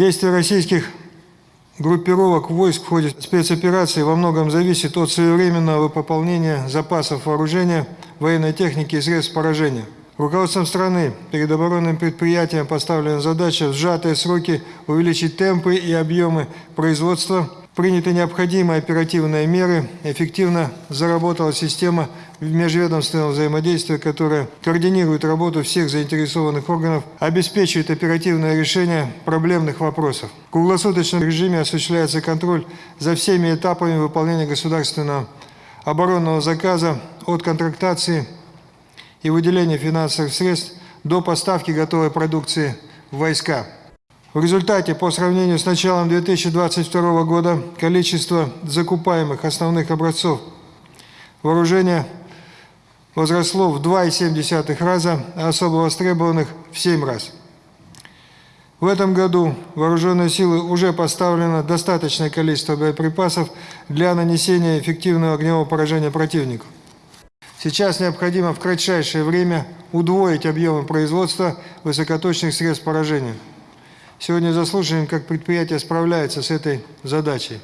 Действия российских группировок войск в ходе спецоперации во многом зависит от своевременного пополнения запасов вооружения, военной техники и средств поражения. Руководством страны перед оборонным предприятием поставлена задача в сжатые сроки увеличить темпы и объемы производства. Приняты необходимые оперативные меры, эффективно заработала система межведомственного взаимодействия, которая координирует работу всех заинтересованных органов, обеспечивает оперативное решение проблемных вопросов. В круглосуточном режиме осуществляется контроль за всеми этапами выполнения государственного оборонного заказа от контрактации и выделения финансовых средств до поставки готовой продукции в войска. В результате, по сравнению с началом 2022 года, количество закупаемых основных образцов вооружения возросло в 2,7 раза, а особо востребованных в 7 раз. В этом году вооруженные силы уже поставлено достаточное количество боеприпасов для нанесения эффективного огневого поражения противнику. Сейчас необходимо в кратчайшее время удвоить объемы производства высокоточных средств поражения. Сегодня заслушаем, как предприятие справляется с этой задачей.